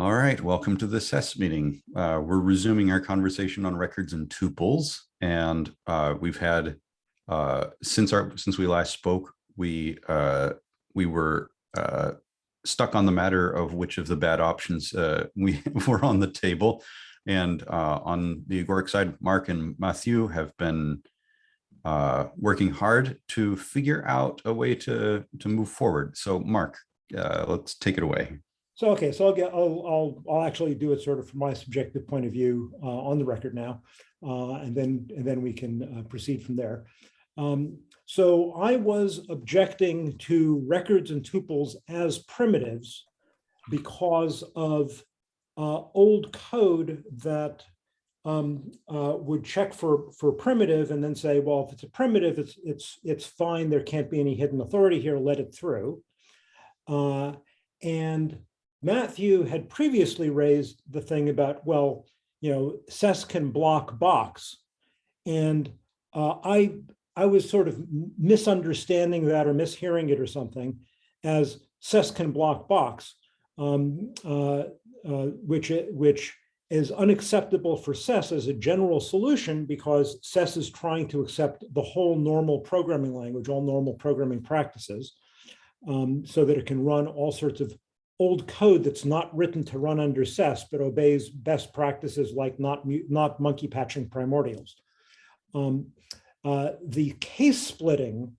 All right, welcome to the SES meeting. Uh, we're resuming our conversation on records and tuples, and uh, we've had uh, since our since we last spoke, we uh, we were uh, stuck on the matter of which of the bad options uh, we were on the table, and on the agoric side, Mark and Matthew have been working hard to figure out a way to to move forward. So, Mark, let's take it away. So, okay, so I'll get, I'll, I'll, I'll actually do it sort of from my subjective point of view uh, on the record now, uh, and then, and then we can uh, proceed from there. Um, so I was objecting to records and tuples as primitives because of uh, old code that um, uh, would check for for primitive and then say, well, if it's a primitive, it's it's it's fine. There can't be any hidden authority here. Let it through. Uh, and Matthew had previously raised the thing about, well, you know, SES can block box. And uh, I, I was sort of misunderstanding that or mishearing it or something as SES can block box, um, uh, uh, which, which is unacceptable for SES as a general solution because SES is trying to accept the whole normal programming language, all normal programming practices, um, so that it can run all sorts of old code that's not written to run under SES, but obeys best practices like not, not monkey patching primordials. Um, uh, the case splitting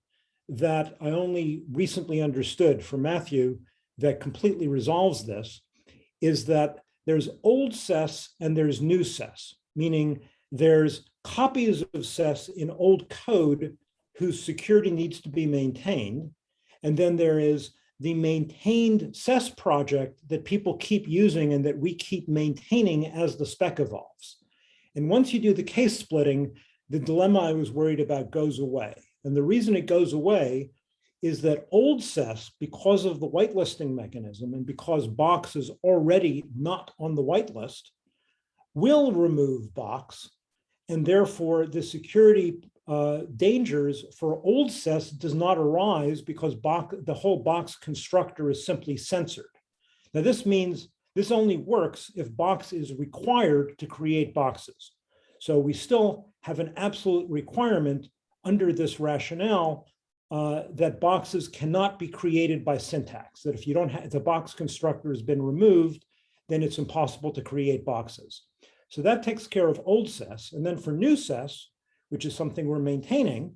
that I only recently understood from Matthew that completely resolves this is that there's old SES and there's new SES, meaning there's copies of SES in old code whose security needs to be maintained. And then there is the maintained SES project that people keep using and that we keep maintaining as the spec evolves. And once you do the case splitting, the dilemma I was worried about goes away. And the reason it goes away is that old SES, because of the whitelisting mechanism and because Box is already not on the whitelist, will remove Box. And therefore the security uh, dangers for old SES does not arise because box, the whole box constructor is simply censored. Now this means this only works if box is required to create boxes. So we still have an absolute requirement under this rationale uh, that boxes cannot be created by syntax, that if you don't have, the box constructor has been removed, then it's impossible to create boxes. So that takes care of old SES. And then for new SES, which is something we're maintaining,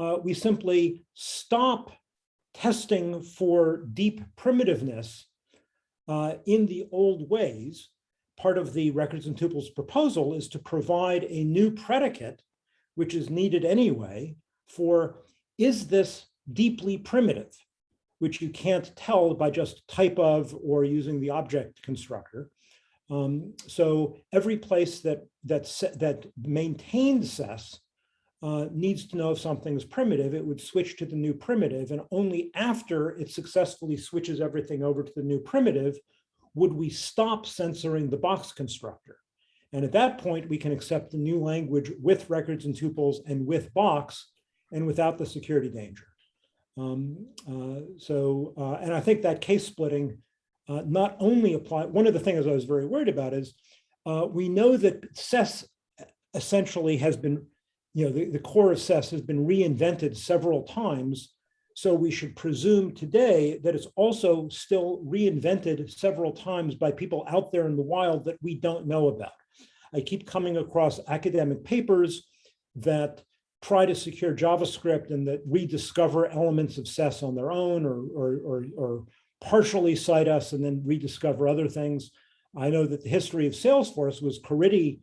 uh, we simply stop testing for deep primitiveness uh, in the old ways. Part of the records and tuples proposal is to provide a new predicate, which is needed anyway, for is this deeply primitive, which you can't tell by just type of or using the object constructor. Um, so every place that that that maintained SES uh, needs to know if something is primitive, it would switch to the new primitive, and only after it successfully switches everything over to the new primitive would we stop censoring the box constructor. And at that point, we can accept the new language with records and tuples and with box and without the security danger. Um, uh, so, uh, and I think that case splitting uh, not only apply, one of the things I was very worried about is uh, we know that SES essentially has been, you know, the, the core of SES has been reinvented several times. So we should presume today that it's also still reinvented several times by people out there in the wild that we don't know about. I keep coming across academic papers that try to secure JavaScript and that rediscover elements of SES on their own or, or, or, or partially cite us and then rediscover other things. I know that the history of Salesforce was Caridy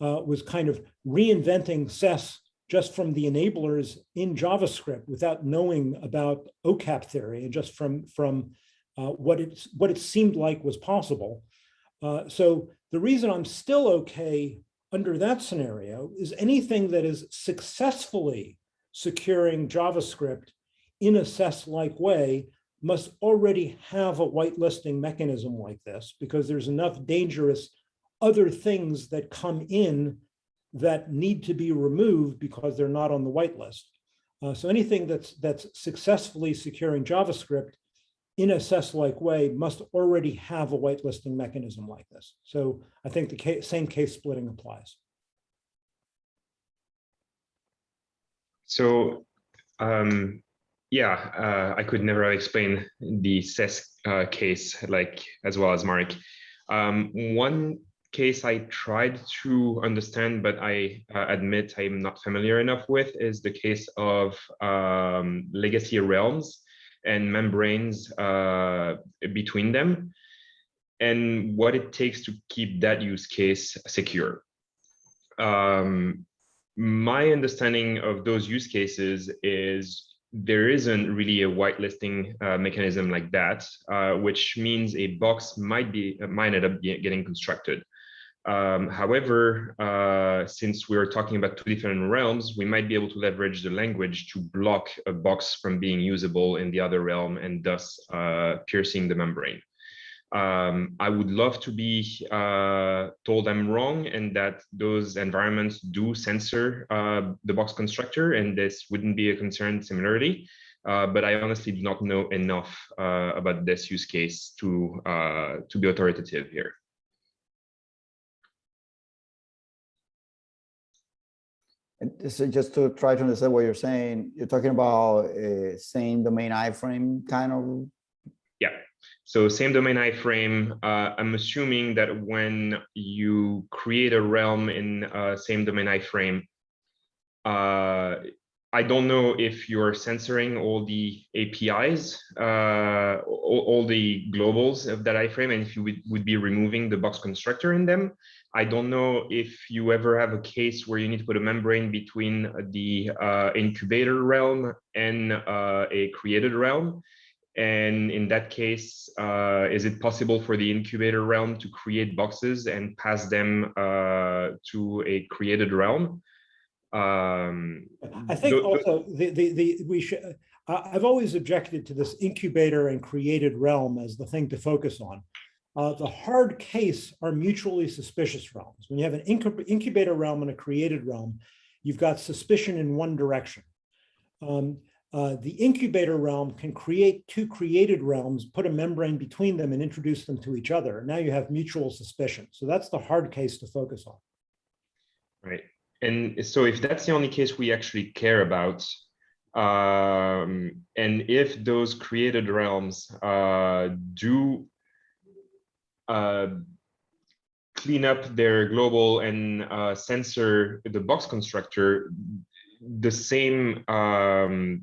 uh, was kind of reinventing SES just from the enablers in JavaScript without knowing about OCAP theory and just from, from uh, what, it, what it seemed like was possible. Uh, so the reason I'm still okay under that scenario is anything that is successfully securing JavaScript in a SES-like way must already have a whitelisting mechanism like this because there's enough dangerous other things that come in that need to be removed because they're not on the whitelist. Uh, so anything that's that's successfully securing JavaScript in a SES-like way must already have a whitelisting mechanism like this. So I think the case, same case splitting applies. So, um, yeah, uh, I could never explain the SES uh, case like as well as Mark. Um, one case I tried to understand, but I uh, admit I'm not familiar enough with, is the case of um, legacy realms and membranes uh, between them, and what it takes to keep that use case secure. Um, my understanding of those use cases is there isn't really a whitelisting uh, mechanism like that, uh, which means a box might be might end up getting constructed. Um, however, uh, since we're talking about two different realms, we might be able to leverage the language to block a box from being usable in the other realm and thus uh, piercing the membrane. Um, I would love to be uh, told I'm wrong and that those environments do censor uh, the box constructor and this wouldn't be a concern similarly. Uh, but I honestly do not know enough uh, about this use case to, uh, to be authoritative here. And so just to try to understand what you're saying, you're talking about uh, same domain iframe kind of so same domain iframe, uh, I'm assuming that when you create a realm in uh, same domain iframe, uh, I don't know if you're censoring all the APIs, uh, all, all, the globals of that iframe, and if you would, would be removing the box constructor in them. I don't know if you ever have a case where you need to put a membrane between the uh, incubator realm and uh, a created realm. And in that case, uh, is it possible for the incubator realm to create boxes and pass them uh, to a created realm? Um, I think also the, the, the, we should, I've always objected to this incubator and created realm as the thing to focus on. Uh, the hard case are mutually suspicious realms. When you have an incubator realm and a created realm, you've got suspicion in one direction. Um, uh, the incubator realm can create two created realms, put a membrane between them and introduce them to each other. Now you have mutual suspicion. So that's the hard case to focus on. Right. And so if that's the only case we actually care about, um, and if those created realms uh, do uh, clean up their global and uh, censor the box constructor, the same um,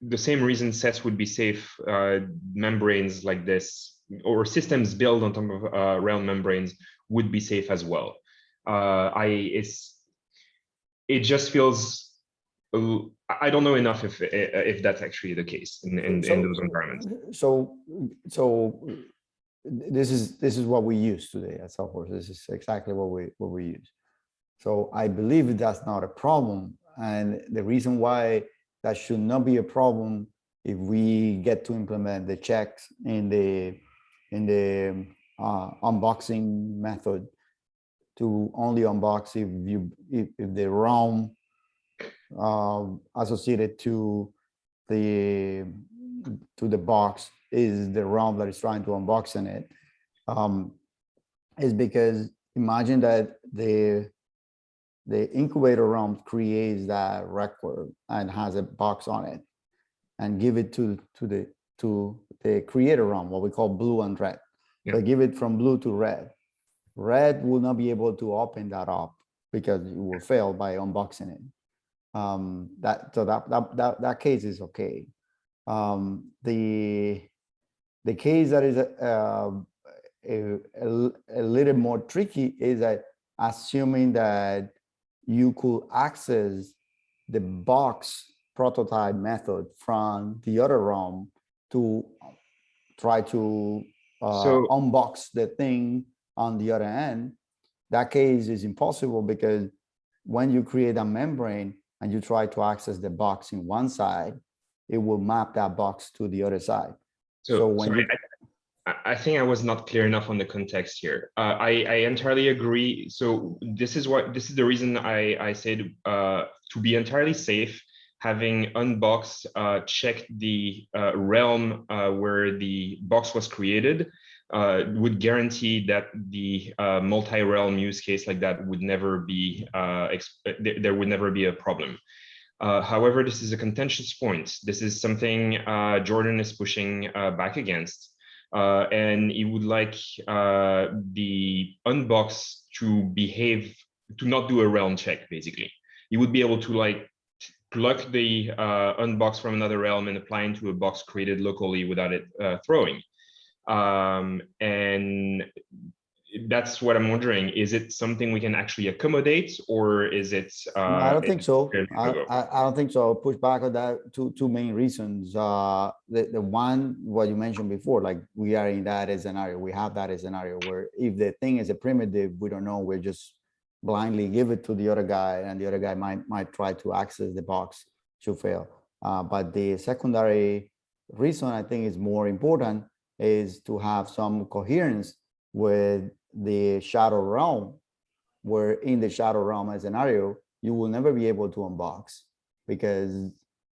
the same reason SES would be safe uh, membranes like this or systems built on top of uh, realm membranes would be safe as well. Uh, I it's it just feels I don't know enough if if that's actually the case in in, so, in those environments. So so this is this is what we use today at Salesforce. This is exactly what we what we use. So I believe that's not a problem, and the reason why that should not be a problem if we get to implement the checks in the in the uh, unboxing method to only unbox if you if, if the realm uh, associated to the to the box is the realm that is trying to unbox in it. Um, is because imagine that the the incubator realm creates that record and has a box on it and give it to to the to the creator realm what we call blue and red. Yeah. they give it from blue to red. Red will not be able to open that up because it will fail by unboxing it. Um that so that that that, that case is okay. Um the the case that is uh, a, a, a little more tricky is that assuming that you could access the box prototype method from the other realm to try to uh, so, unbox the thing on the other end. That case is impossible because when you create a membrane and you try to access the box in one side, it will map that box to the other side. So, so when you, I think I was not clear enough on the context here. Uh, I, I, entirely agree. So this is what this is the reason I, I said uh, to be entirely safe, having unbox uh, check the uh, realm uh, where the box was created uh, would guarantee that the multi-realm use case like that would never be there would never be a problem. Uh, however, this is a contentious point. This is something uh, Jordan is pushing uh, back against, uh, and he would like uh, the unbox to behave to not do a realm check. Basically, he would be able to like pluck the uh, unbox from another realm and apply into a box created locally without it uh, throwing. Um, and that's what I'm wondering. Is it something we can actually accommodate, or is it? Uh, No, I don't think so. I. I, I don't think so. I'll push back on that. Two, two main reasons. Uh, the, the one, what you mentioned before, like we are in that scenario. We have that scenario where if the thing is a primitive, we don't know, we're just blindly give it to the other guy and the other guy might, might try to access the box to fail. Uh, but the secondary reason I think is more important is to have some coherence with the shadow realm where in the shadow realm scenario, you will never be able to unbox because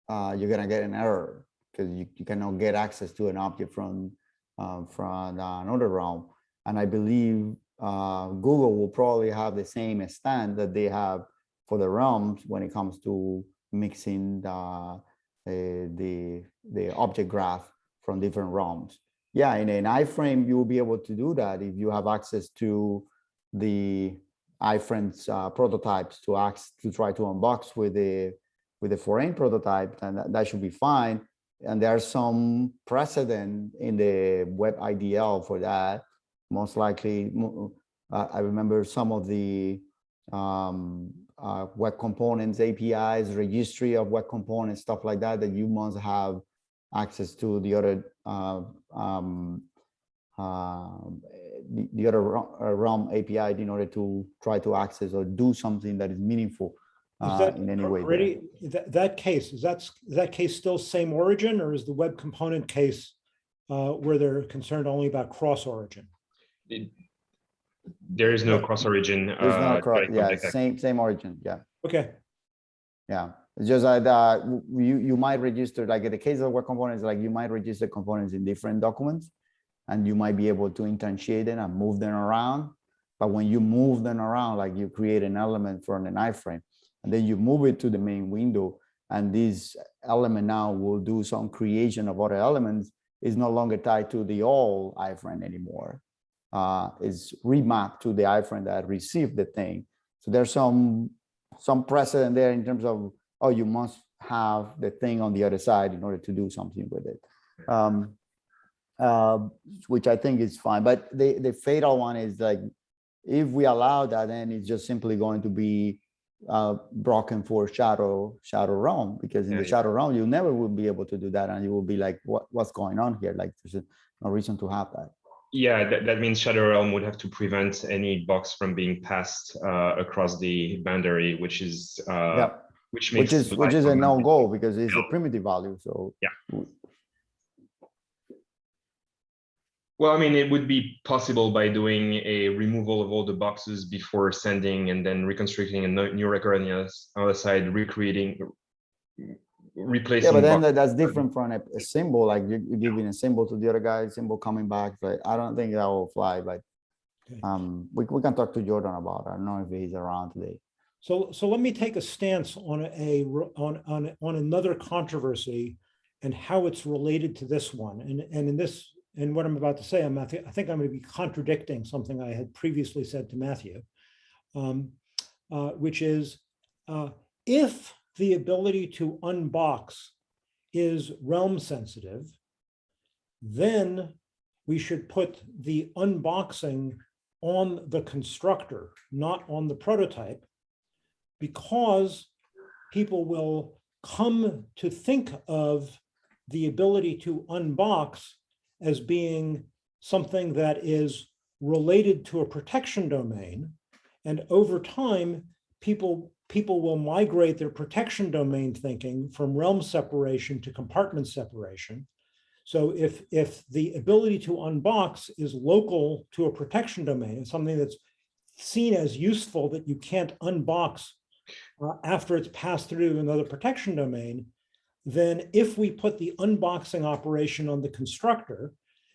uh, you're gonna get an error because you, you cannot get access to an object from um, from another realm. And I believe uh, Google will probably have the same stand that they have for the realms when it comes to mixing the the the, the object graph from different realms. Yeah, in an iframe, you will be able to do that if you have access to the iframes uh, prototypes to ask to try to unbox with the with the foreign prototype, and that, that should be fine. And there's some precedent in the web IDL for that. Most likely, uh, I remember some of the um, uh, web components, APIs, registry of web components, stuff like that, that you must have access to the other uh, um, um, the, the other Ro- uh, realm API in order to try to access or do something that is meaningful Is uh, that in any way. already, that, that case, is that, is that case still same origin or is the web component case uh, where they're concerned only about cross origin? It- there is no cross origin. There's no uh, cross, yeah, same same origin, yeah, Okay, yeah. It's just that you you might register like in the case of web components, like you might register components in different documents, and you might be able to instantiate them and move them around. But when you move them around, like you create an element from an iframe, and then you move it to the main window, and this element now will do some creation of other elements. Is no longer tied to the old iframe anymore. Uh, is remapped to the iframe that received the thing. So there's some some precedent there in terms of oh, you must have the thing on the other side in order to do something with it. Um, uh, which I think is fine, but the, the fatal one is like, if we allow that, then it's just simply going to be uh, broken for shadow, shadow realm, because in Yeah, the yeah. shadow realm, you never will be able to do that. And you will be like, what, what's going on here? Like, there's no reason to have that. Yeah, that, that means Shadow Realm would have to prevent any box from being passed uh, across the boundary, which is uh, Yeah, which makes which is, which is a more no-go because it's a primitive value, so. Yeah. Well, I mean, it would be possible by doing a removal of all the boxes before sending and then reconstructing a new record on the other, side, recreating, replacing. Yeah, but then box- that's different from a, a symbol, like you, you giving a symbol to the other guy, symbol coming back, but I don't think that will fly, but. Um, we, we can talk to Jordan about, it. I don't know if he's around today. So, so let me take a stance on a, on, on, on another controversy and how it's related to this one. And, and in this, and what I'm about to say, I'm, I think, I'm going to be contradicting something I had previously said to Matthew. um, uh, Which is, uh, if the ability to unbox is realm sensitive, then we should put the unboxing on the constructor, not on the prototype, because people will come to think of the ability to unbox as being something that is related to a protection domain. And over time, people, people will migrate their protection domain thinking from realm separation to compartment separation. So if, if the ability to unbox is local to a protection domain, and something that's seen as useful that you can't unbox uh, after it's passed through another protection domain, then if we put the unboxing operation on the constructor,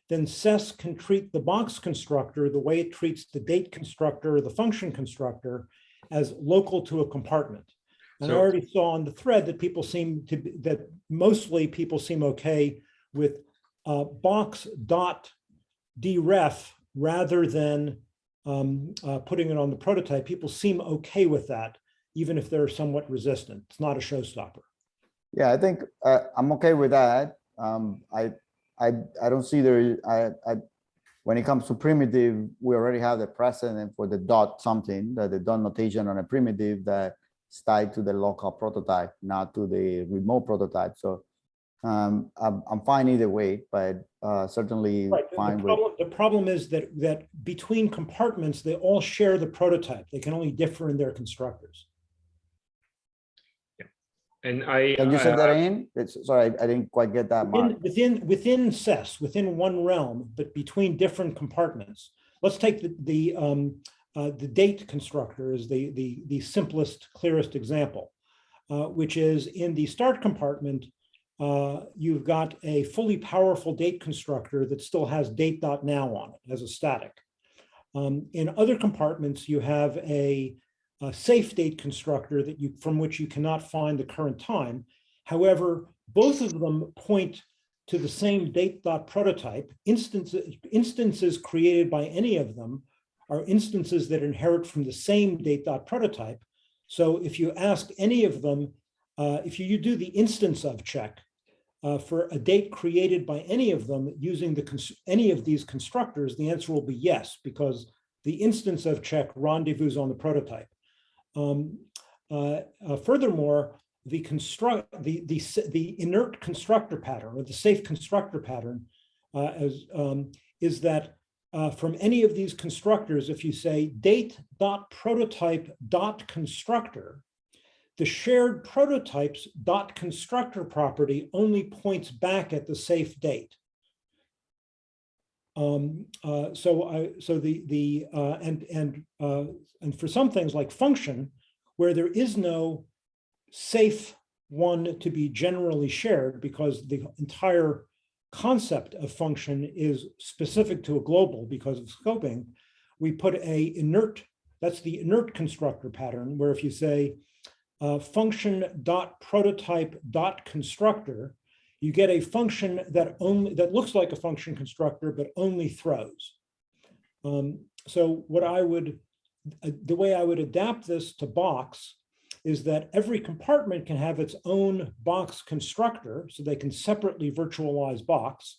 then SES can treat the box constructor the way it treats the date constructor or the function constructor as local to a compartment. And I already saw on the thread that people seem to, be that mostly people seem okay with uh, box dot deref rather than um, uh, putting it on the prototype. People seem okay with that, even if they're somewhat resistant. It's not a showstopper. Yeah, I think uh, I'm okay with that. Um, I, I, I don't see there, I, I, when it comes to primitive, we already have the precedent for the dot something, that the dot notation on a primitive that is tied to the local prototype, not to the remote prototype. So um, I'm, I'm fine either way, but uh, certainly Right. the- The fine with, problem, the problem is that, that between compartments, they all share the prototype. They can only differ in their constructors. And I. can you uh, set that in? It's, sorry, I I didn't quite get that, Mark. Within, within, within SES, within one realm, but between different compartments. Let's take the, the, um, uh, the date constructor as the, the, the simplest, clearest example, uh, which is in the start compartment, uh, you've got a fully powerful date constructor that still has date.now on it as a static. Um, in other compartments, you have a, a safe date constructor that you, from which you cannot find the current time. However, both of them point to the same date.prototype. Instances, instances created by any of them are instances that inherit from the same date dot prototype. So if you ask any of them, uh, if you, you do the instance of check uh, for a date created by any of them using the any of these constructors, the answer will be yes, because the instance of check rendezvous on the prototype. Um, uh, uh, furthermore, the construct the the the inert constructor pattern or the safe constructor pattern uh, as um, is that uh, from any of these constructors, if you say date dot prototype dot constructor, the shared prototypes dot constructor property only points back at the safe date. Um, uh, so I, so the, the, uh, and, and, uh, and for some things like function, where there is no safe one to be generally shared because the entire concept of function is specific to a global because of scoping, we put a inert, that's the inert constructor pattern, where if you say uh, function dot prototype dot constructor, you get a function that only that looks like a function constructor, but only throws. Um, so what I would, uh, the way I would adapt this to box is that every compartment can have its own box constructor, so they can separately virtualize box.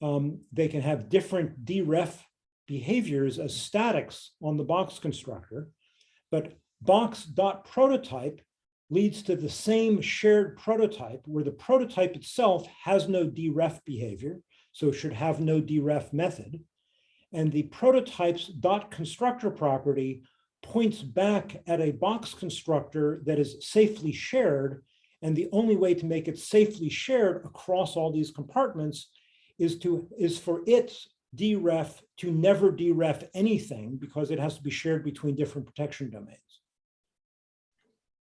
Um, they can have different deref behaviors as statics on the box constructor, but box.prototype leads to the same shared prototype where the prototype itself has no deref behavior, so should have no deref method. And the prototype's dot constructor property points back at a box constructor that is safely shared. And the only way to make it safely shared across all these compartments is to is for its deref to never deref anything because it has to be shared between different protection domains.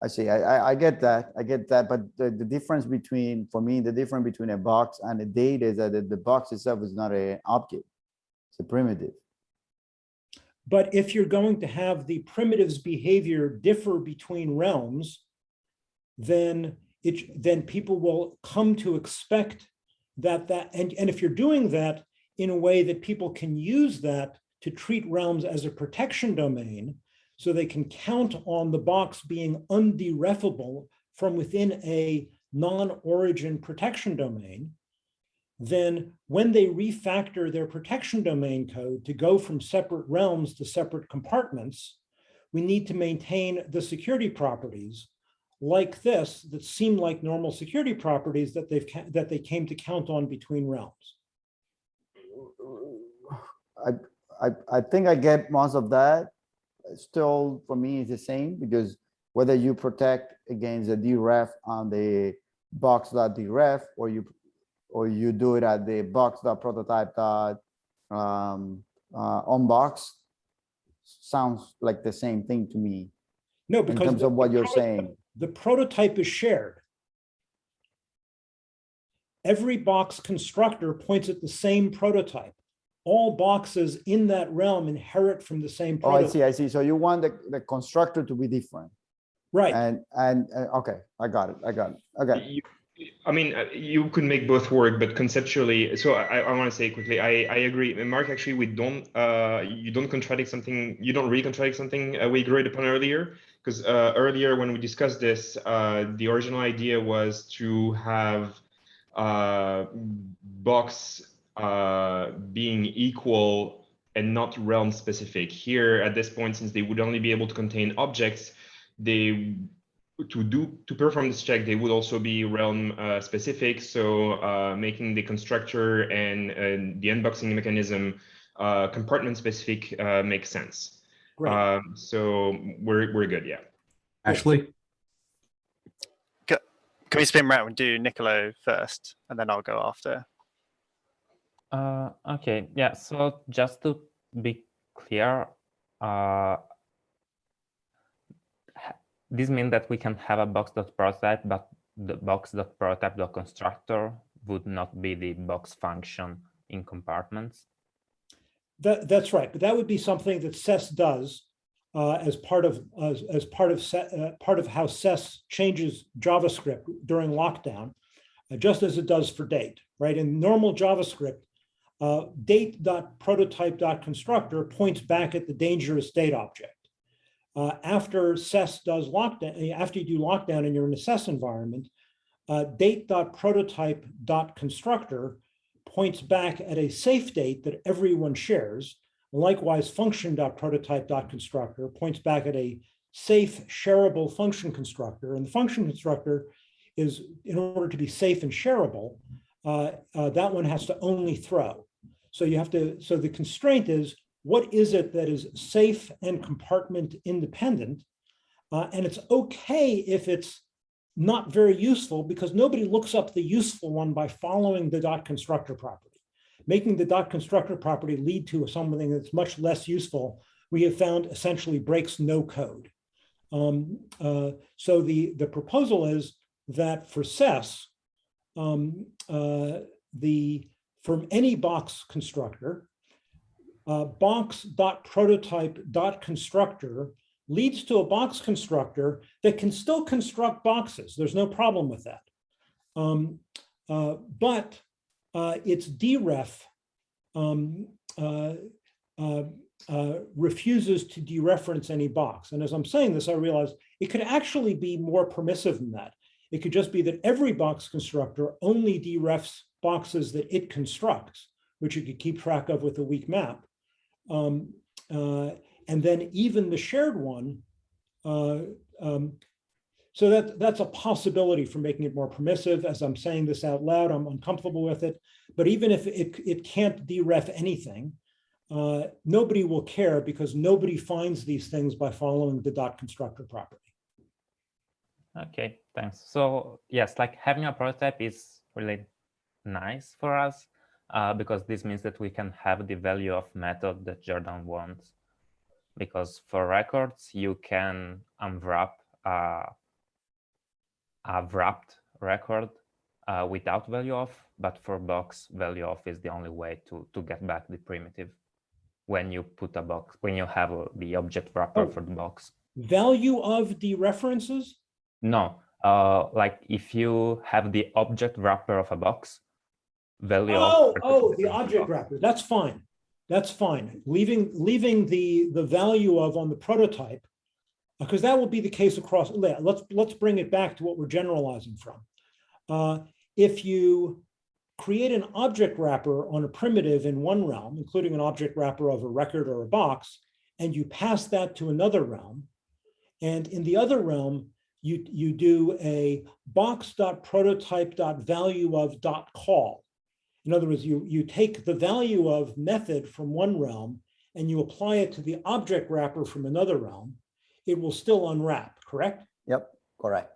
I see, I, I, get that, I get that, but the, the difference between, for me, the difference between a box and a date is that the, the box itself is not an object. It's a primitive. But if you're going to have the primitives behavior differ between realms, then it, then people will come to expect that that, and, and if you're doing that in a way that people can use that to treat realms as a protection domain, so they can count on the box being underefable from within a non-origin protection domain, then when they refactor their protection domain code to go from separate realms to separate compartments, we need to maintain the security properties like this that seem like normal security properties that they've that they came to count on between realms. I, I, I think I get most of that. Still, for me, it's the same because whether you protect against the deref on the box.deref or you or you do it at the box.prototype dot um, uh, on box sounds like the same thing to me. No, because in terms the- of what you're saying. The prototype is shared. Every box constructor points at the same prototype. All boxes in that realm inherit from the same Oh, I see, I see. So you want the, the constructor to be different Right, and, and, uh, okay, I got it, I got it. Okay, You- I mean, uh, you could make both work, but conceptually, so I, I want to say quickly, I, I agree. And Mark, actually, we don't, uh, you don't contradict something, you don't really contradict something uh, we agreed upon earlier. Because uh, earlier when we discussed this, uh, the original idea was to have uh, box uh, being equal and not realm specific. Here at this point, since they would only be able to contain objects, they to do to perform this check, they would also be realm uh, specific. So uh, making the constructor and, and the unboxing mechanism uh, compartment specific uh, makes sense. great. Um, so we're we're good, yeah. Ashley? Can we spin round and do Nicolo first, and then I'll go after? Uh, okay, yeah, so just to be clear, uh, this means that we can have a box.prototype, but the box.prototype.constructor would not be the box function in compartments. That, that's right, but that would be something that SES does uh, as part of, as, as part of, uh, part of how SES changes JavaScript during lockdown, uh, just as it does for date, right? In normal JavaScript, uh, date.prototype.constructor points back at the dangerous date object. Uh, after SES does lockdown, after you do lockdown and you're in a SES environment, uh, date.prototype.constructor points back at a safe date that everyone shares. Likewise, function.prototype.constructor points back at a safe shareable function constructor. And the function constructor is, in order to be safe and shareable, uh, uh, that one has to only throw. So you have to, so the constraint is, what is it that is safe and compartment independent? Uh, and it's okay if it's not very useful because nobody looks up the useful one by following the dot constructor property. Making the dot constructor property lead to something that's much less useful, we have found essentially breaks no code. Um, uh, so the, the proposal is that for SES, um, uh, the, from any box constructor, uh, box.prototype.constructor leads to a box constructor that can still construct boxes. There's no problem with that. Um, uh, but uh, its deref um, uh, uh, uh, refuses to dereference any box. And as I'm saying this, I realize it could actually be more permissive than that. It could just be that every box constructor only derefs boxes that it constructs, which you could keep track of with a weak map. Um, uh, and then even the shared one. Uh, um, so that, that's a possibility for making it more permissive. As I'm saying this out loud, I'm uncomfortable with it. But even if it, it can't deref anything, uh, nobody will care because nobody finds these things by following the dot constructor property. Okay, thanks. So yes, like having a prototype is really nice for us uh, because this means that we can have the value of method that Jordan wants. Because for records, you can unwrap uh, a wrapped record uh, without value of, but for box, value of is the only way to, to get back the primitive when you put a box, when you have uh, the object wrapper Oh. for the box. Value of the references? No, uh, like if you have the object wrapper of a box, value Oh, oh, the object wrapper, that's fine. That's fine. Leaving, leaving the, the value of on the prototype, because that will be the case across, let- let's, let's bring it back to what we're generalizing from. Uh, If you create an object wrapper on a primitive in one realm, including an object wrapper of a record or a box, and you pass that to another realm, and in the other realm, you, you do a box.prototype.value of dot call. In other words, you, you take the value of method from one realm and you apply it to the object wrapper from another realm, it will still unwrap, correct? yep, correct.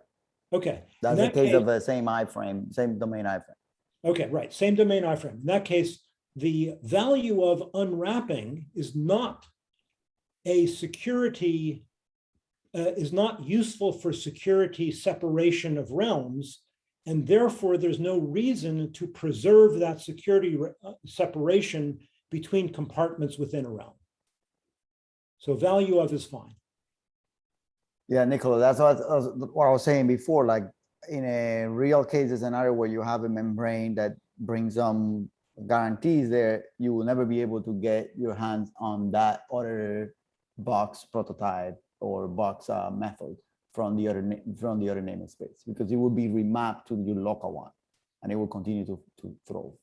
Okay. That's the that case of the same iframe, same domain iframe. Okay, right, same domain iframe. In that case, the value of unwrapping is not a security uh, is not useful for security separation of realms. And therefore, there's no reason to preserve that security uh, separation between compartments within a realm. So value of is fine. Yeah, Nicola, that's what, I was- what I was saying before, like in a real case scenario where you have a membrane that brings some guarantees there, you will never be able to get your hands on that other box prototype or box uh, method from the other from the other namespace because it will be remapped to your local one and it will continue to, to throw.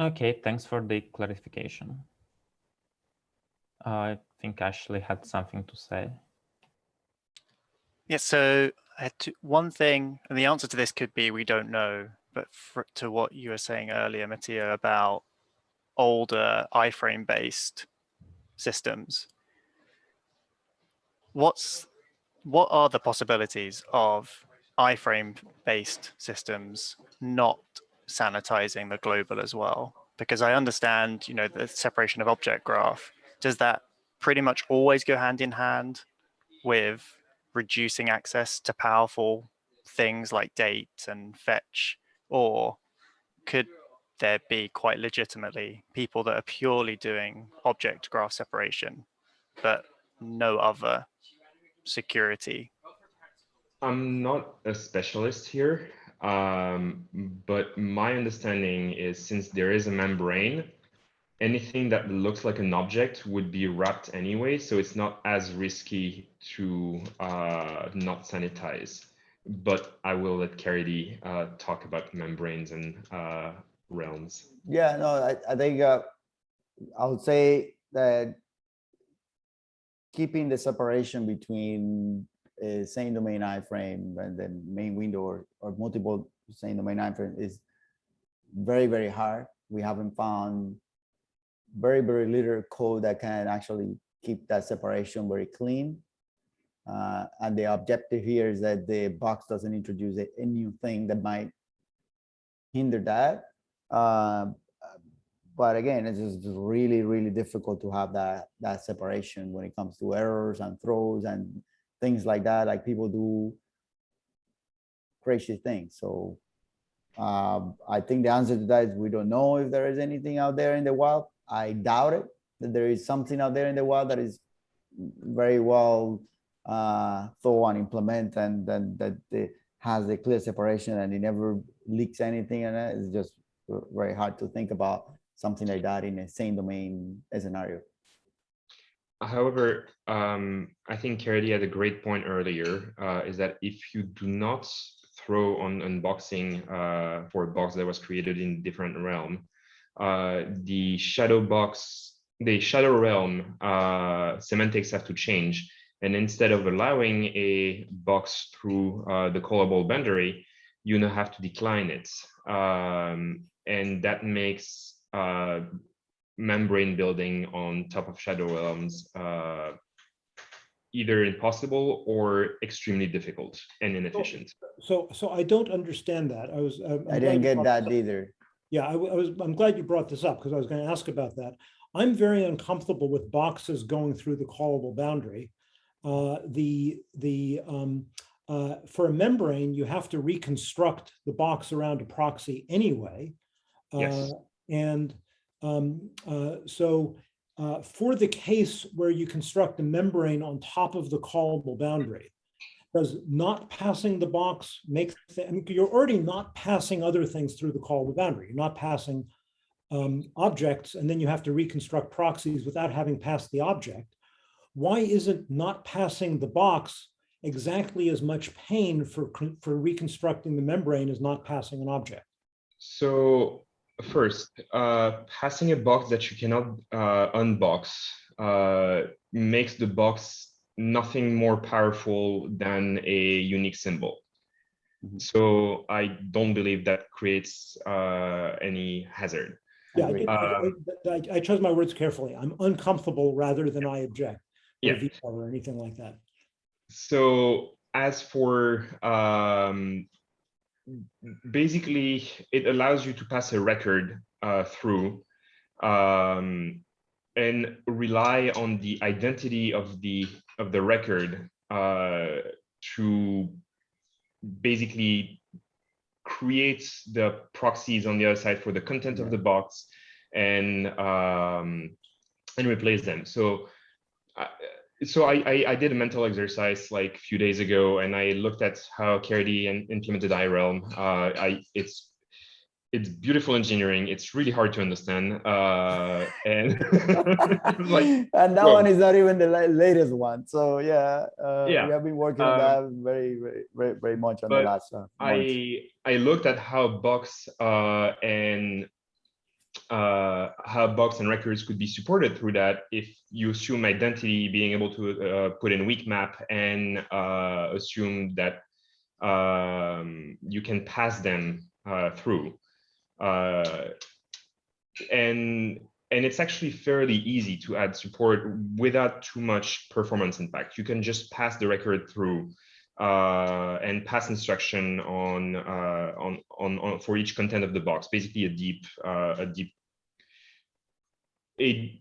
Okay, thanks for the clarification. I think Ashley had something to say. Yeah, so I had to, one thing, and the answer to this could be we don't know, but for, to what you were saying earlier, Mattia, about older iframe based systems. What's what are the possibilities of iframe based systems not sanitizing the global as well? Because I understand, you know, the separation of object graph. Does that pretty much always go hand in hand with reducing access to powerful things like date and fetch or could there be quite legitimately people that are purely doing object graph separation but no other security I'm not a specialist here, um, but my understanding is since there is a membrane, anything that looks like an object would be wrapped anyway, so it's not as risky to uh, not sanitize. But I will let Caridy uh, talk about membranes and uh, realms. Yeah, no, I, I think uh, I would say that keeping the separation between a same domain iframe and the main window or, or multiple same domain iframe is very, very hard. We haven't found very, very little code that can actually keep that separation very clean. Uh, and the objective here is that the box doesn't introduce a, a new thing that might hinder that. Um, but again, it's just really, really difficult to have that that separation when it comes to errors and throws and things like that. Like people do crazy things. So um, I think the answer to that is we don't know if there is anything out there in the wild. I doubt it that there is something out there in the wild that is very well uh, thought and implement and then that it has the clear separation and it never leaks anything and it's just very hard to think about something like that in the same domain scenario. However, um, I think Caridy had a great point earlier, uh, is that if you do not throw on unboxing uh, for a box that was created in different realm, uh, the shadow box, the shadow realm uh, semantics have to change. And instead of allowing a box through uh, the callable boundary, you now have to decline it. Um, and that makes uh, membrane building on top of shadow realms uh, either impossible or extremely difficult and inefficient. So, so I don't understand that. I was. I'm- I'm I didn't get that either. Yeah, I was, I'm glad you brought this up because I was going to ask about that. I'm very uncomfortable with boxes going through the callable boundary. Uh, the, the, um, uh, for a membrane, you have to reconstruct the box around a proxy anyway. Yes. And, um, uh, so, uh, for the case where you construct a membrane on top of the callable boundary, does not passing the box make, mean, you're already not passing other things through the callable boundary. You're not passing um, objects, and then you have to reconstruct proxies without having passed the object. Why isn't not passing the box exactly as much pain for, for reconstructing the membrane as not passing an object? So first, uh, passing a box that you cannot uh, unbox uh, makes the box nothing more powerful than a unique symbol. Mhm. So I don't believe that creates uh, any hazard. Yeah, I, Agreed. did- I- Um, I- I chose my words carefully. I'm uncomfortable rather than I object. or Yeah. veto Or anything like that. So as for um, basically, it allows you to pass a record uh, through, um, and rely on the identity of the of the record uh, to basically create the proxies on the other side for the content of the box and um, and replace them. So, I so I, I I did a mental exercise like a few days ago, and I looked at how Caridy and implemented iRealm. Uh, I it's it's beautiful engineering. It's really hard to understand, uh, and like and that whoa. one is not even the latest one. So yeah, uh, Yeah, we have been working on um, that very, very, very, very much on the last. Uh, month. I I looked at how box uh, and uh, how box and records could be supported through that if you assume identity being able to uh, put in weak map and uh, assume that um, you can pass them uh, through. Uh, and and it's actually fairly easy to add support without too much performance impact. You can just pass the record through uh, and pass instruction on, uh, on, on, on for each content of the box, basically a deep, uh, a deep, a,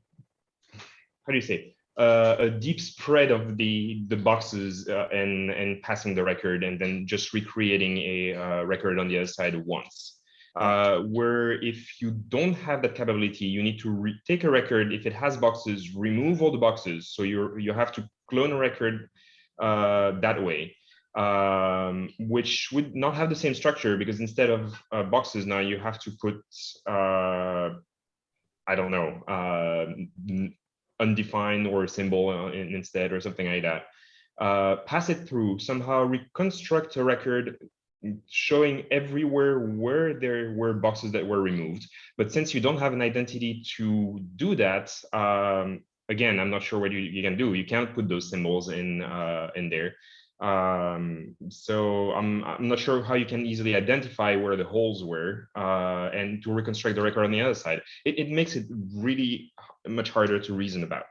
how do you say, uh, a deep spread of the the boxes uh, and and passing the record and then just recreating a uh, record on the other side once. Uh, where if you don't have that capability, you need to take a record. If it has boxes, remove all the boxes. So you you have to clone a record uh, that way, um, which would not have the same structure because instead of uh, boxes now you have to put I don't know uh, undefined or symbol uh, instead or something like that. Uh, pass it through somehow reconstruct a record showing everywhere where there were boxes that were removed. But since you don't have an identity to do that, um, again, I'm not sure what you, you can do. You can't put those symbols in uh, in there. Um, so I'm I'm not sure how you can easily identify where the holes were uh, and to reconstruct the record on the other side. It, it makes it really much harder to reason about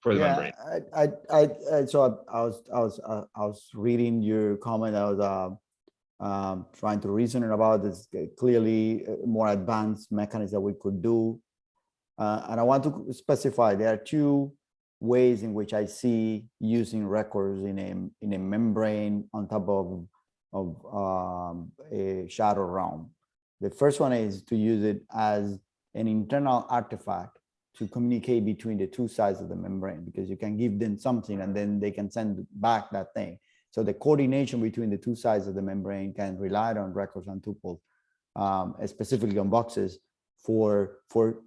for the membrane. I, I, I, I, so I, was, I was, uh, I was reading your comment. I was, um, um, trying to reason about this uh, clearly uh, more advanced mechanism that we could do. Uh, and I want to specify there are two ways in which I see using records in a in a membrane on top of of um, a shadow realm. The first one is to use it as an internal artifact to communicate between the two sides of the membrane because you can give them something and then they can send back that thing. So the coordination between the two sides of the membrane can rely on records and tuples, um, specifically on boxes for, for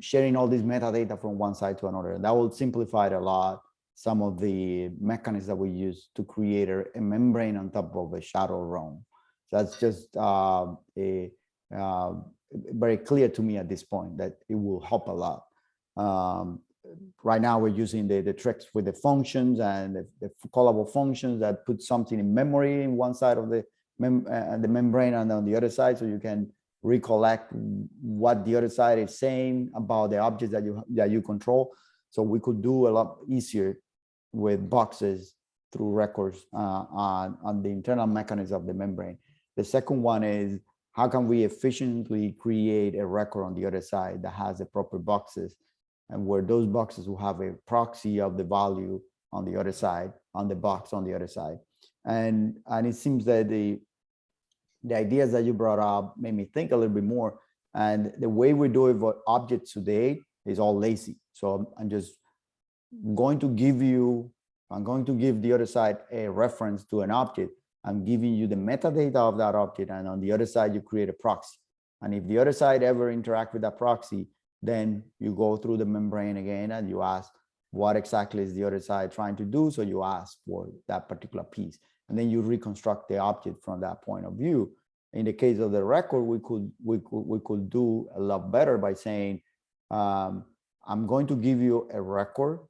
sharing all this metadata from one side to another. And that will simplify it a lot some of the mechanisms that we use to create a, a membrane on top of a shadow realm. So that's just uh, a uh, very clear to me at this point that it will help a lot. Um, right now we're using the, the tricks with the functions and the, the callable functions that put something in memory in one side of the mem uh, the membrane and on the other side so you can recollect what the other side is saying about the objects that you that you control. So we could do a lot easier with boxes through records uh, on, on the internal mechanism of the membrane. The second one is how can we efficiently create a record on the other side that has the proper boxes? And where those boxes will have a proxy of the value on the other side, on the box on the other side. And, and it seems that the, the ideas that you brought up made me think a little bit more. And the way we do it with objects today is all lazy. So I'm, just going to give you, I'm going to give the other side a reference to an object. I'm giving you the metadata of that object. And on the other side, you create a proxy. And if the other side ever interact with that proxy, then you go through the membrane again and you ask what exactly is the other side trying to do. So you ask for that particular piece and then you reconstruct the object from that point of view. In the case of the record, we could we could we could do a lot better by saying, um, I'm going to give you a record.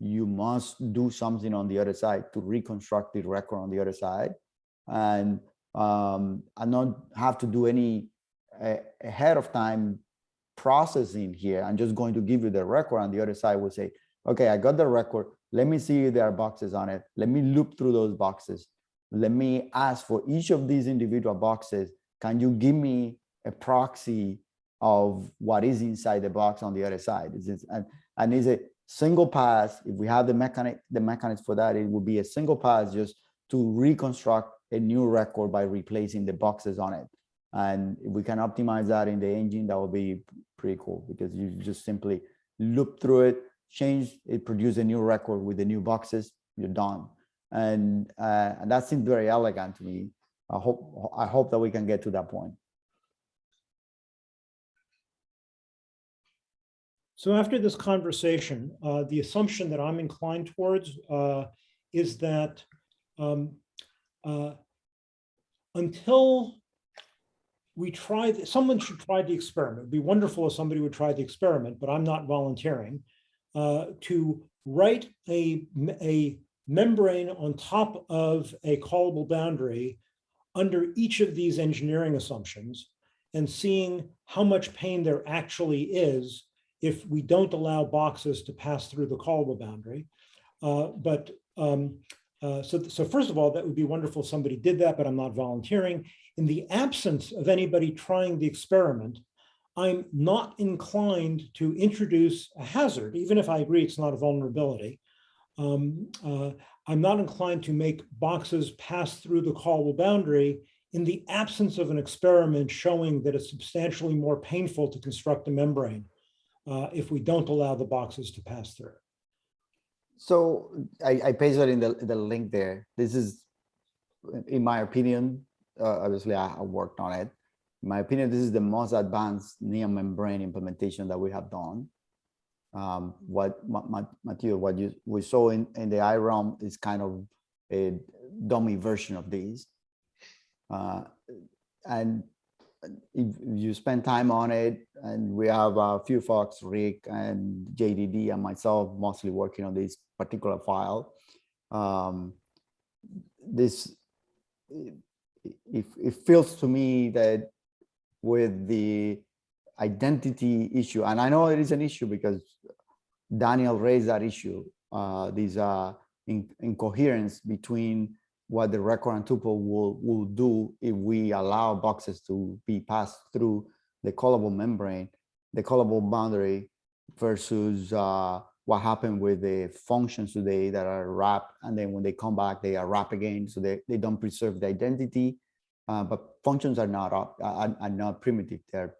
You must do something on the other side to reconstruct the record on the other side, and um, not have to do any uh, ahead of time processing here. I'm just going to give you the record on the other side will say, okay, I got the record. Let me see if there are boxes on it. Let me loop through those boxes. Let me ask for each of these individual boxes. Can you give me a proxy of what is inside the box on the other side. It's, it's- and, and is it single pass, if we have the mechanic, the mechanics for that, it would be a single pass just to reconstruct a new record by replacing the boxes on it. And if we can optimize that in the engine, that would be pretty cool because you just simply loop through it, change, it produce a new record with the new boxes, you're done. And, uh, and that seems very elegant to me. I hope, I hope that we can get to that point. So after this conversation, uh, the assumption that I'm inclined towards uh, is that um, uh, until we try, someone should try the experiment. It'd be wonderful if somebody would try the experiment, but I'm not volunteering uh, to write a, a membrane on top of a callable boundary under each of these engineering assumptions and seeing how much pain there actually is if we don't allow boxes to pass through the callable boundary. Uh, But um, uh, so, so first of all, that would be wonderful if somebody did that, but I'm not volunteering. In the absence of anybody trying the experiment, I'm not inclined to introduce a hazard, even if I agree it's not a vulnerability. Um, uh, I'm not inclined to make boxes pass through the callable boundary in the absence of an experiment showing that it's substantially more painful to construct a membrane uh, if we don't allow the boxes to pass through. So I, I pasted in the, the link there. This is, in my opinion, uh, obviously I, I worked on it. In my opinion, this is the most advanced near membrane implementation that we have done. Um, what Ma- Ma- Matthew, what you we saw in, in the iRealm is kind of a dummy version of these. Uh, and if you spend time on it, and we have a few folks, Rick and JDD and myself, mostly working on this particular file. Um, this, it it feels to me that with the identity issue, and I know it is an issue because Daniel raised that issue, uh, these uh, in, incoherence between what the record and tuple will, will do if we allow boxes to be passed through the callable membrane, the callable boundary versus uh, what happened with the functions today that are wrapped and then when they come back they are wrapped again so they, they don't preserve the identity uh, but functions are not are, are not primitive they're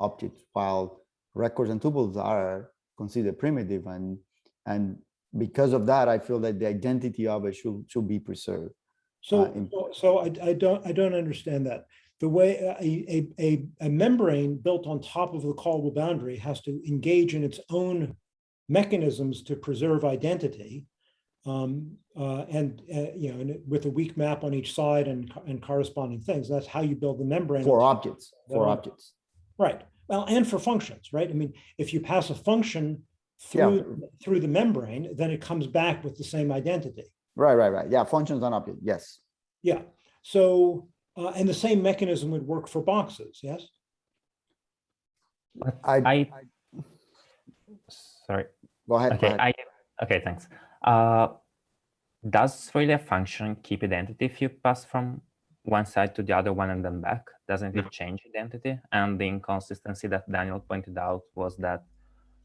objects while records and tuples are considered primitive and and because of that i feel that the identity of it should should be preserved So, Uh, so- I, I don't, I don't understand that. The way a, a, a, a membrane built on top of the callable boundary has to engage in its own mechanisms to preserve identity. Um, uh, and, uh, you know, and with a weak map on each side and, and corresponding things, that's how you build the membrane. for objects for objects Right. Well, and for functions, right? I mean, if you pass a function Yeah. through, through the membrane, then it comes back with the same identity. right right right yeah functions on object yes Yeah, so, uh, and the same mechanism would work for boxes, yes? But I- I, sorry. go ahead, go Okay, ahead. I, okay, thanks. Uh, does really a function keep identity if you pass from one side to the other one and then back? Doesn't No. it change identity? And the inconsistency that Daniel pointed out was that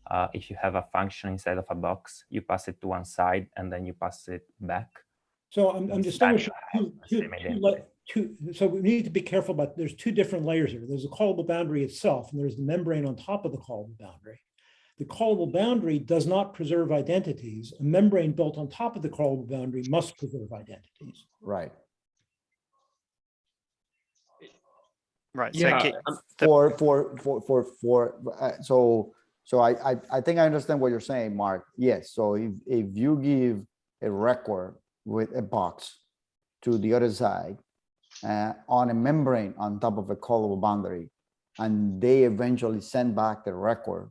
uh, if you have a function inside of a box, you pass it to one side and then you pass it back. So I'm, I'm It's distinguishing not two, the two, same two, identity. le- two, so we need to be careful about, there's two different layers here. There's a callable boundary itself, and there's the membrane on top of the callable boundary. The callable boundary does not preserve identities. A membrane built on top of the callable boundary must preserve identities. right Right. So Yeah, ki- um, for for for for for uh, so so I, I i think i understand what you're saying mark yes so if if you give a record with a box to the other side uh, on a membrane on top of a callable boundary and they eventually send back the record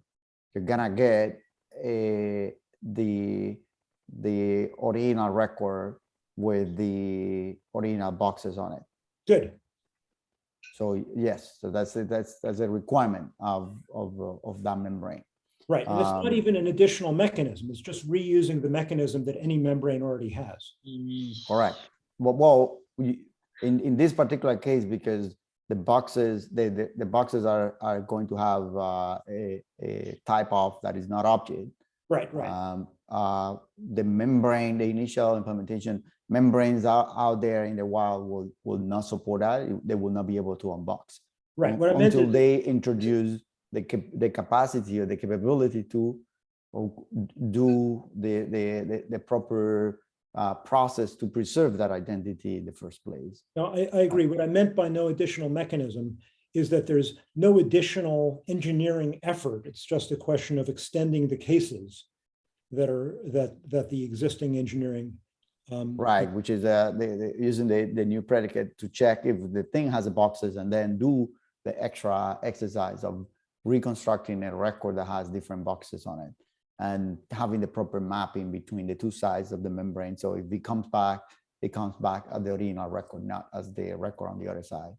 you're gonna get a the the original record with the original boxes on it Good. So yes, so that's, a- that's, that's a requirement of, of, of that membrane. Right, and it's not Um, even an additional mechanism. It's just reusing the mechanism that any membrane already has. Correct. Well, well, in, in this particular case, because the boxes, the, the, the boxes are, are going to have uh, a, a type of that is not object. Right, right. Um, uh, the membrane, the initial implementation membranes out, out there in the wild will, will not support that. They will not be able to unbox. Right. What I meant Until is, they introduce the, the capacity or the capability to or do the, the, the, the proper uh, process to preserve that identity in the first place. no, I, I agree. What I meant by no additional mechanism is that there's no additional engineering effort. It's just a question of extending the cases that are, that, that the existing engineering. Um, Right, which is uh, using the, the new predicate to check if the thing has boxes and then do the extra exercise of reconstructing a record that has different boxes on it and having the proper mapping between the two sides of the membrane. So if it comes back, it comes back at the original record, not as the record on the other side.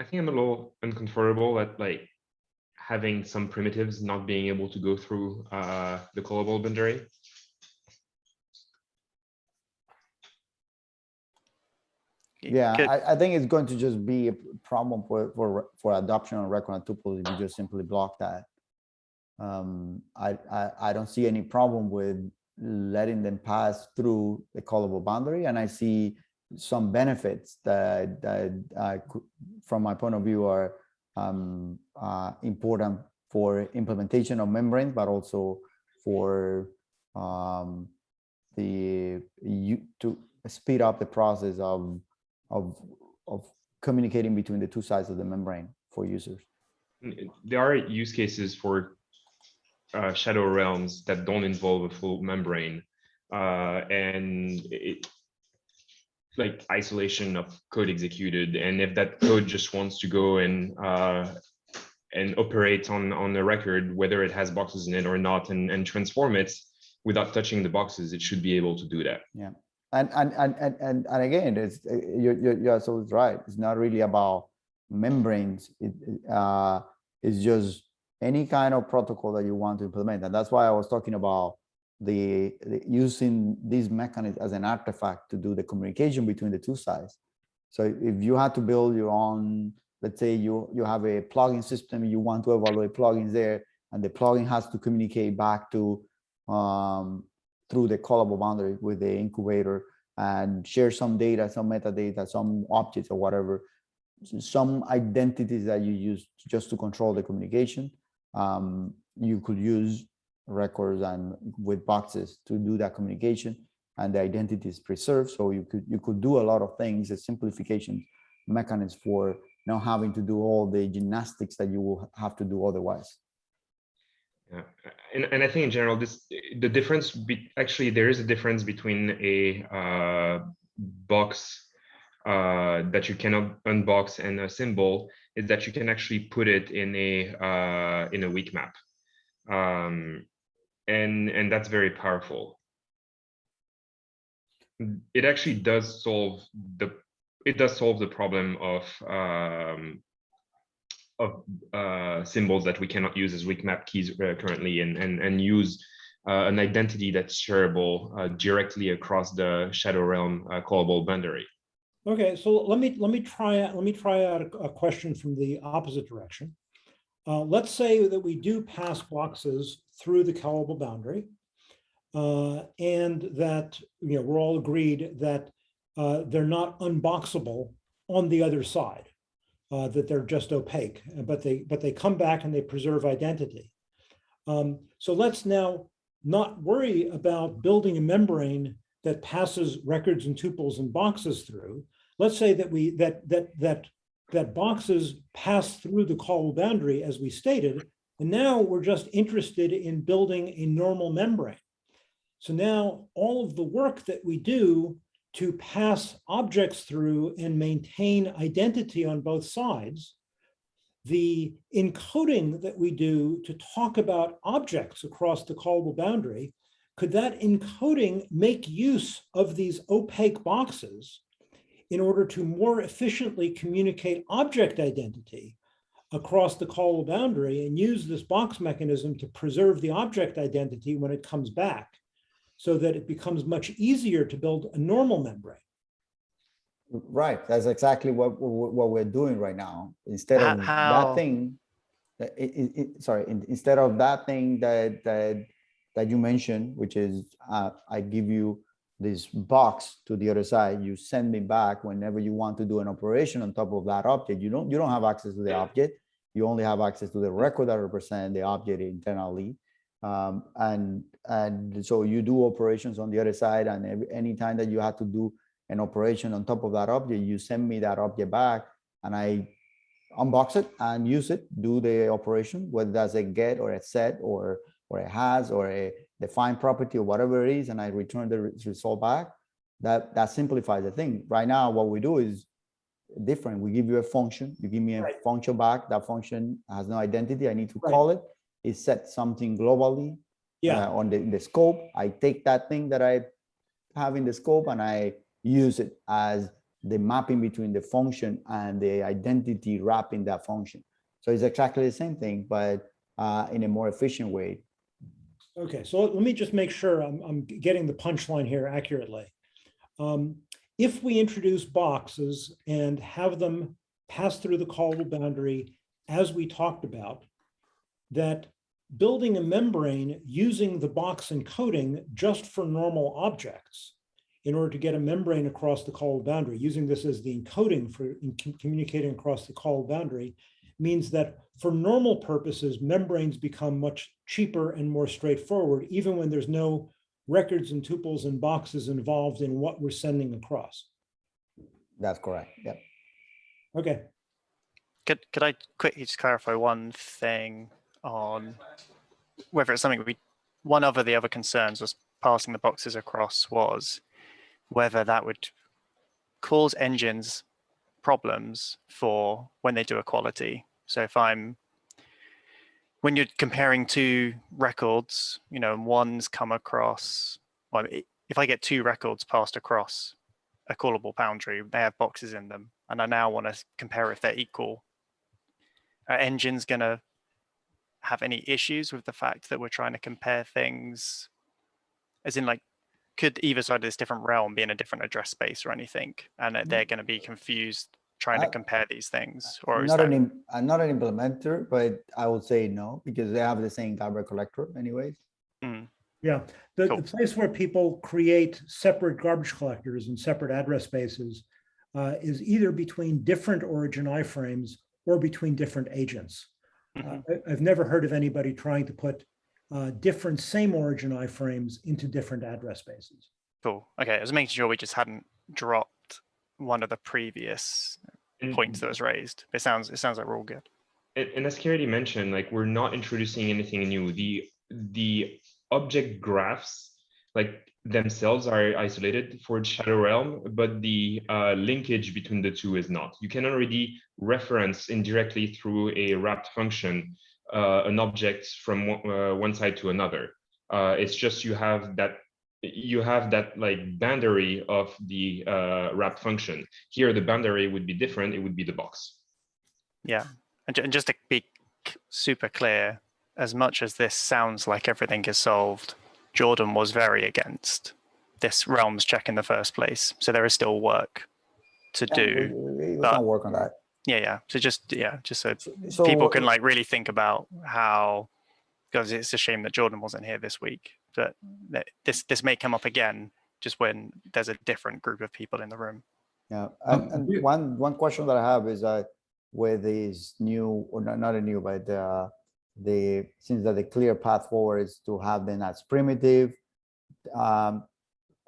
I think I'm a little uncomfortable at like having some primitives not being able to go through uh, the callable boundary. Yeah, I, I think it's going to just be a problem for, for, for adoption on record on tuples if you just simply block that. Um, I, I, I don't see any problem with letting them pass through the callable boundary and I see some benefits that, that cou- from my point of view are um, uh, important for implementation of membranes, but also for um, the you to speed up the process of of of communicating between the two sides of the membrane for users. There are use cases for uh, shadow realms that don't involve a full membrane. uh, And it, like isolation of code executed, and if that code just wants to go and uh, and operate on on the record, whether it has boxes in it or not, and and transform it without touching the boxes, it should be able to do that. And and and and and, and again, it's uh, you're you're, you're so right. It's not really about membranes. It, uh, it's just any kind of protocol that you want to implement, and that's why I was talking about the, the using this mechanism as an artifact to do the communication between the two sides. So if you had to build your own, let's say you you have a plugin system, you want to evaluate plugins there, and the plugin has to communicate back to um, through the callable boundary with the incubator and share some data, some metadata, some objects or whatever, some identities that you use just to control the communication. Um, you could use records and with boxes to do that communication and the identity is preserved. So you could you could do a lot of things, a simplification mechanism for not having to do all the gymnastics that you will have to do otherwise. Yeah, and, and I think in general, this, the difference, be, actually, there is a difference between a uh, box uh, that you cannot unbox and a symbol is that you can actually put it in a, uh, in a weak map. Um, and, and that's very powerful. It actually does solve the, it does solve the problem of um, of uh, symbols that we cannot use as weak map keys uh, currently and, and, and use uh, an identity that's shareable uh, directly across the shadow realm uh, callable boundary. Okay, so let me, let me try, let me try out a, a question from the opposite direction. Uh, let's say that we do pass boxes through the callable boundary. uh, and that, you know, we're all agreed that uh, they're not unboxable on the other side. Uh, that they're just opaque, but they, but they come back and they preserve identity. Um, so let's now not worry about building a membrane that passes records and tuples and boxes through. Let's say that we that that that that boxes pass through the call boundary as we stated, and now we're just interested in building a normal membrane. So now all of the work that we do to pass objects through and maintain identity on both sides, the encoding that we do to talk about objects across the callable boundary, could that encoding make use of these opaque boxes in order to more efficiently communicate object identity across the callable boundary and use this box mechanism to preserve the object identity when it comes back so that it becomes much easier to build a normal membrane. Right, that's exactly what, what, what we're doing right now. Instead of how- that thing, it, it, it- sorry, in- instead of that thing that, that, that you mentioned, which is, uh, I give you this box to the other side, you send me back whenever you want to do an operation on top of that object. You don't, you don't have access to the object. You only have access to the record that represent the object internally. Um, and, and so you do operations on the other side and every, anytime that you have to do an operation on top of that object, you send me that object back and I unbox it and use it, do the operation, whether that's a get or a set or, or a has or a defined property or whatever it is, and I return the result back. That, that simplifies the thing. Right now, what we do is different. We give you a function, you give me a Right. function back, that function has no identity, I need to Right. call it. It sets something globally Yeah, uh, on the, the scope. I take that thing that I have in the scope and I use it as the mapping between the function and the identity wrapping that function. So it's exactly the same thing, but uh, in a more efficient way. Okay, so let me just make sure I'm, I'm getting the punchline here accurately. Um, If we introduce boxes and have them pass through the callable boundary as we talked about, that building a membrane using the box encoding just for normal objects in order to get a membrane across the call boundary, using this as the encoding for in communicating across the call boundary, means that for normal purposes, membranes become much cheaper and more straightforward, even when there's no records and tuples and boxes involved in what we're sending across. That's correct. Yep. Okay, Could, could I quickly just clarify one thing on whether it's something we, one of the other concerns was passing the boxes across was whether that would cause engines problems for when they do equality. So if I'm, when you're comparing two records, you know, one's come across, well, if I get two records passed across a callable boundary, they have boxes in them, and I now want to compare if they're equal. Are engines going to have any issues with the fact that we're trying to compare things? As in, like, could either side of this different realm be in a different address space or anything, and that mm-hmm. they're going to be confused trying to compare these things, or is Not that an, im- I'm not an implementer, but I would say no, because they have the same garbage collector anyways. Mm, yeah. The, Cool. the place where people create separate garbage collectors and separate address spaces uh, is either between different origin iframes or between different agents. Uh, mhm. I- I've never heard of anybody trying to put uh, different same origin iframes into different address spaces. cool? Okay, I was making sure we just hadn't dropped one of the previous And- points that was raised. It sounds it sounds like we're all good. And, and as Kerry mentioned, like we're not introducing anything new. The the object graphs, like themselves, are isolated for Shadow Realm, but the uh, linkage between the two is not. You can already reference indirectly through a wrapped function uh, an object from one, uh, one side to another. Uh, it's just you have that you have that like boundary of the uh, wrap function. Here, the boundary would be different. It would be the box. Yeah, and, and just to be super clear, as much as this sounds like everything is solved, Jordan was very against this realms check in the first place. So there is still work to Yeah, do. we- we- We but- can work on that. Yeah, yeah. So just yeah, just so So people can like really think about how because it's a shame that Jordan wasn't here this week. But that this this may come up again just when there's a different group of people in the room. Yeah, Um, and, and one, one question that I have is that with these new, or not, not a new, but uh, the, since that the clear path forward is to have them as primitive, um,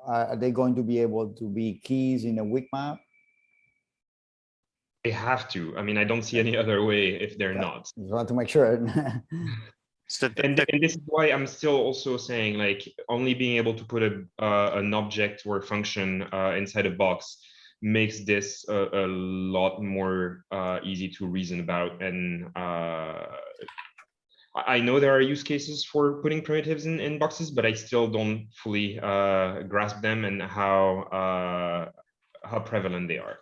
are, are they going to be able to be keys in a weak map? They have to. I mean, I don't see any other way if they're Yeah. not. Just want to make sure. So the, and, and this is why I'm still also saying like only being able to put a uh, an object or function uh, inside a box makes this a, a lot more uh, easy to reason about. And uh, I I know there are use cases for putting primitives in, in boxes, but I still don't fully uh, grasp them and how uh, how prevalent they are.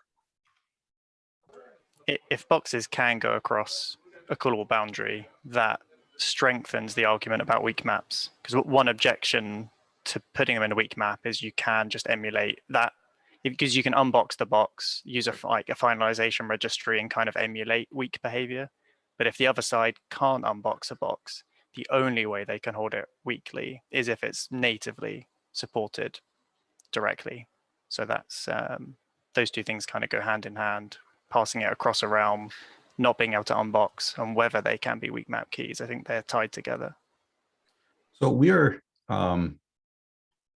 if boxes can go across a callable boundary, that strengthens the argument about weak maps. Because one objection to putting them in a weak map is you can just emulate that because you can unbox the box, use a like a finalization registry and kind of emulate weak behavior. But if the other side can't unbox a box, the only way they can hold it weakly is if it's natively supported directly. So that's um, those two things kind of go hand in hand, passing it across a realm, not being able to unbox, and whether they can be weak map keys. I think they're tied together. So we are um,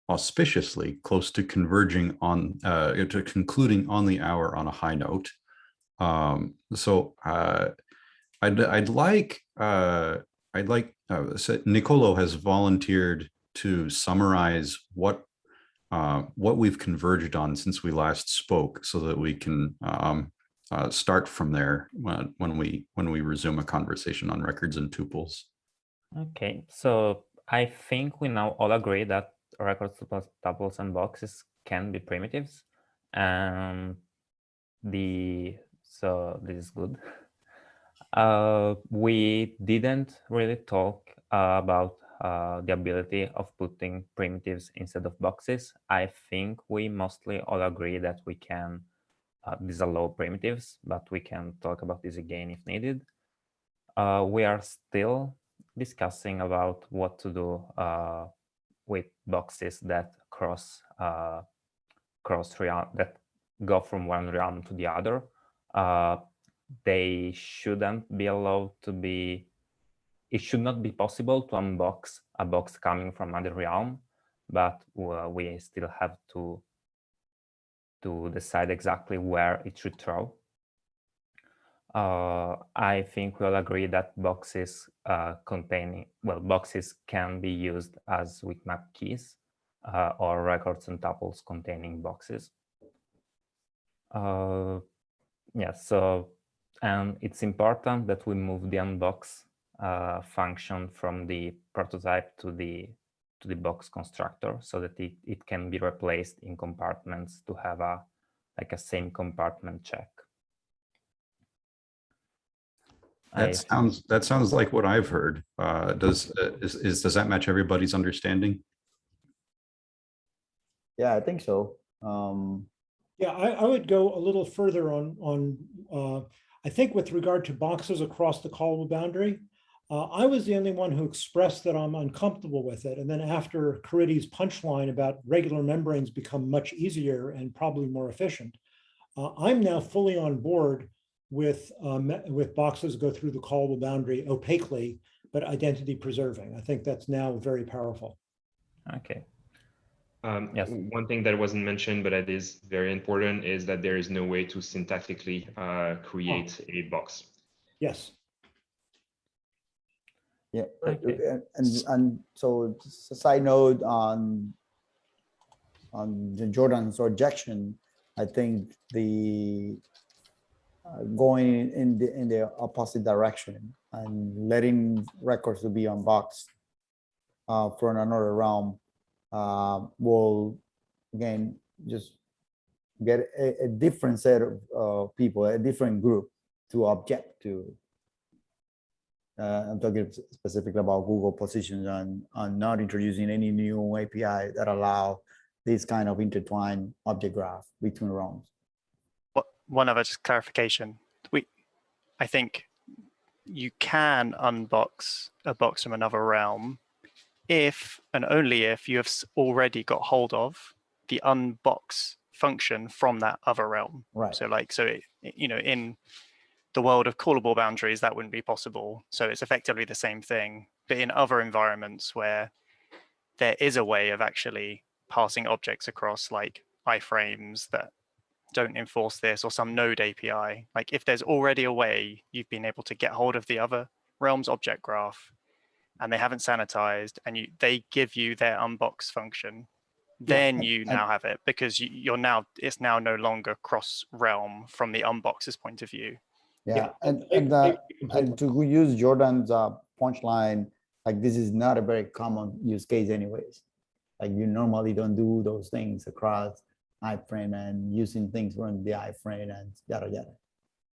auspiciously close to converging on, uh, to concluding on the hour on a high note. Um, so uh, I'd, I'd like, uh, I'd like, uh, so Nicolo has volunteered to summarize what uh, what we've converged on since we last spoke so that we can um, uh, start from there when, when we when we resume a conversation on records and tuples. Okay, so I think we now all agree that records, tuples, and boxes can be primitives. And the so this is good. Uh, we didn't really talk uh, about uh, the ability of putting primitives instead of boxes. I think we mostly all agree that we can uh, disallow primitives, but we can talk about this again if needed. Uh, we are still discussing about what to do uh, with boxes that cross uh, cross realm that go from one realm to the other. Uh, they shouldn't be allowed to be. It should not be possible to unbox a box coming from another realm, but uh, we still have to to decide exactly where it should throw. Uh, I think we'll agree that boxes uh, containing, well, boxes can be used as weak map keys uh, or records and tuples containing boxes. Uh, yeah, so, and it's important that we move the unbox uh, function from the prototype to the to the box constructor so that it, it can be replaced in compartments to have a like a same compartment check. That I- sounds that sounds like what I've heard. Uh, does uh, is, is does that match everybody's understanding? Yeah, I think so. Um, Yeah, I, I would go a little further on, on, uh, I think with regard to boxes across the callable boundary. Uh, I was the only one who expressed that I'm uncomfortable with it. And then after Caridy's punchline about regular membranes become much easier and probably more efficient. Uh, I'm now fully on board with, um, with boxes go through the callable boundary opaquely, but identity preserving. I think that's now very powerful. Okay, Um, Yes. One thing that wasn't mentioned, but that is very important, is that there is no way to syntactically uh, create a box. Yes. Yeah, Okay. and, and, and so a side note on, on the Jordan's objection, I think the uh, going in the, in the opposite direction and letting records to be unboxed uh, from another realm uh, will, again, just get a, a different set of uh, people, a different group to object to uh, I'm talking specifically about Google positions on, on not introducing any new API that allow this kind of intertwined object graph between realms. What one other just clarification. We, I think you can unbox a box from another realm if and only if you have already got hold of the unbox function from that other realm. Right. So like, so it, you know, in the world of callable boundaries, that wouldn't be possible. So it's effectively the same thing, but in other environments where there is a way of actually passing objects across like iframes that don't enforce this or some node API. Like if there's already a way you've been able to get hold of the other realms object graph and they haven't sanitized and you they give you their unbox function, then and- you and- now have it because you, you're now it's now no longer cross realm from the unbox's point of view. Yeah, and, and, uh, and to use Jordan's uh, punchline, like this is not a very common use case anyways. Like you normally don't do those things across iframe and using things from the iframe and yada yada.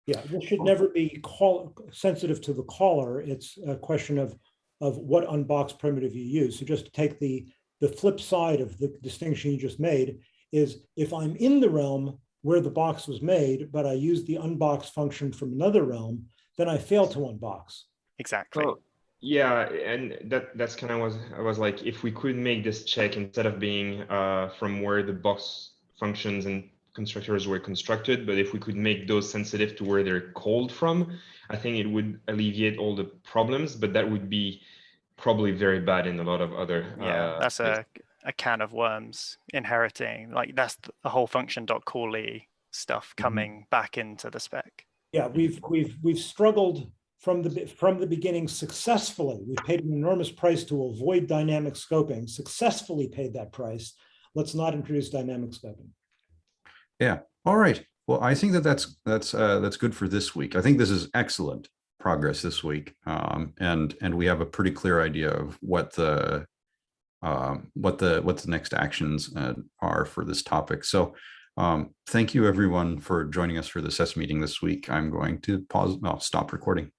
Yeah, this should never be call, sensitive to the caller. It's a question of, of what unbox primitive you use. So just to take the, the flip side of the distinction you just made is if I'm in the realm where the box was made, but I use the unbox function from another realm, then I fail to unbox. Exactly. Well, yeah, and that that's kind of was I was like, if we could make this check instead of being uh, from where the box functions and constructors were constructed, but if we could make those sensitive to where they're called from, I think it would alleviate all the problems. But that would be probably very bad in a lot of other. yeah, uh, that's a, a can of worms inheriting. Like that's the whole function dot callee stuff coming back into the spec. Yeah, we've, we've, we've struggled from the, from the beginning successfully. We paid an enormous price to avoid dynamic scoping, successfully paid that price. Let's not introduce dynamic scoping. Yeah. All right. Well, I think that that's that's uh, that's good for this week. I think this is excellent progress this week, um, and and we have a pretty clear idea of what the um, what the what the next actions uh, are for this topic. So, um, thank you everyone for joining us for the SES meeting this week. I'm going to pause. Stop recording.